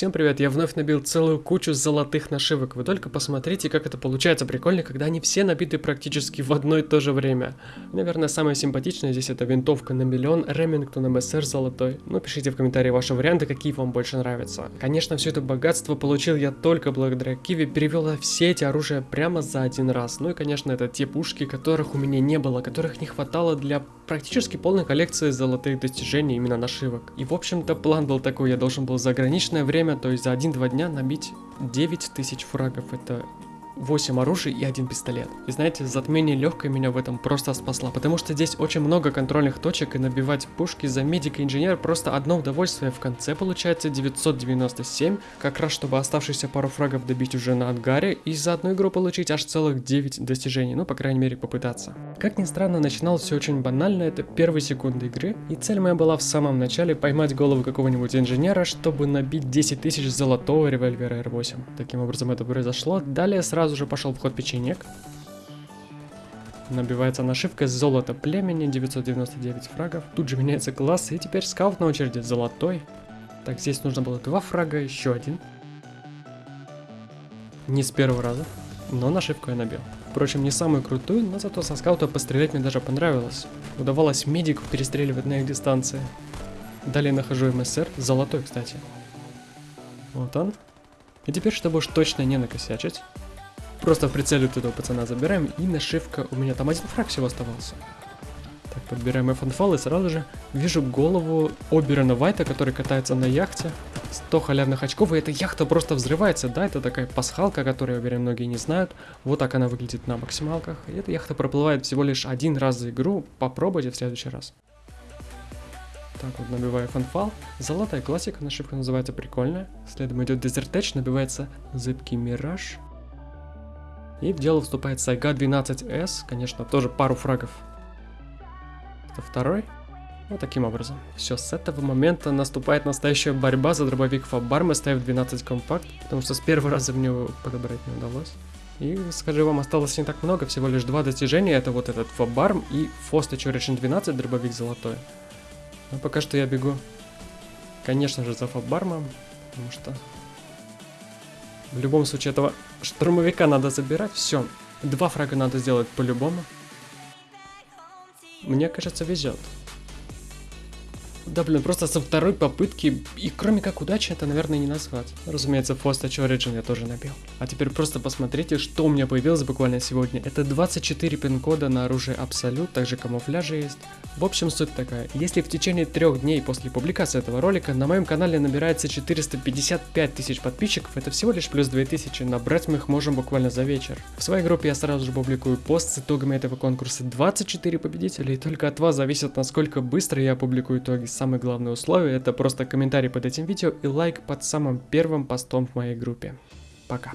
Всем привет, я вновь набил целую кучу золотых нашивок. Вы только посмотрите, как это получается прикольно, когда они все набиты практически в одно и то же время. Наверное, самое симпатичное здесь это винтовка на миллион, Ремингтон МСР золотой. Ну, пишите в комментарии ваши варианты, какие вам больше нравятся. Конечно, все это богатство получил я только благодаря Киви, перевел все эти оружия прямо за один раз. Ну и, конечно, это те пушки, которых у меня не было, которых не хватало для практически полной коллекции золотых достижений именно нашивок. И, в общем-то, план был такой, я должен был за ограниченное время время, то есть за 1-2 дня набить 9000 фрагов. Это 8 оружий и один пистолет. И знаете, затмение легкое меня в этом просто спасла, потому что здесь очень много контрольных точек, и набивать пушки за медика инженер просто одно удовольствие. В конце получается 997, как раз чтобы оставшиеся пару фрагов добить уже на ангаре, и за одну игру получить аж целых 9 достижений, ну по крайней мере попытаться. Как ни странно, начинал все очень банально, это первые секунды игры, и цель моя была в самом начале поймать голову какого-нибудь инженера, чтобы набить 10 тысяч золотого револьвера R8. Таким образом это произошло. Далее сразу сразу же пошел в ход печенек. Набивается нашивка золото племени, 999 фрагов. Тут же меняется класс, и теперь скаут на очереди, золотой. Так, здесь нужно было два фрага, еще один. Не с первого раза, но нашивку я набил. Впрочем, не самую крутую, но зато со скаута пострелять мне даже понравилось. Удавалось медику перестреливать на их дистанции. Далее нахожу МСР, золотой, кстати. Вот он. И теперь, чтобы уж точно не накосячить, Просто в прицеле вот этого пацана забираем, и нашивка, у меня там один фраг всего оставался. Так, подбираем F-Fall и сразу же вижу голову Оберона Вайта, который катается на яхте. 100 халявных очков, и эта яхта просто взрывается, да, это такая пасхалка, которую, я уверен, многие не знают. Вот так она выглядит на максималках. И эта яхта проплывает всего лишь один раз за игру, попробуйте в следующий раз. Так вот, набиваю фанфал. Золотая классика, нашивка называется прикольная. Следом идет Desert Edge, набивается зыбкий мираж. И в дело вступает Сайга 12S, конечно, тоже пару фрагов. Это второй. Вот таким образом. Все, с этого момента наступает настоящая борьба за дробовик Фабар. Мы ставим 12 компакт, потому что с первого раза мне его подобрать не удалось. И, скажу вам, осталось не так много, всего лишь два достижения. Это вот этот Фабарм и Фоста Чоришин 12, дробовик золотой. Но пока что я бегу, конечно же, за Фабармом, потому что в любом случае этого штурмовика надо забирать. Все. Два фрага надо сделать по-любому. Мне кажется, везет. Да, блин, просто со второй попытки, и кроме как удачи, это, наверное, не назвать. Разумеется, Fast Touch Origin я тоже набил. А теперь просто посмотрите, что у меня появилось буквально сегодня. Это 24 пин-кода на оружие Абсолют, также камуфляжи есть. В общем, суть такая. Если в течение трех дней после публикации этого ролика на моем канале набирается 455 тысяч подписчиков, это всего лишь плюс 2000, набрать мы их можем буквально за вечер. В своей группе я сразу же публикую пост с итогами этого конкурса 24 победителя, и только от вас зависит, насколько быстро я опубликую итоги самое главное условие это просто комментарий под этим видео и лайк под самым первым постом в моей группе. Пока.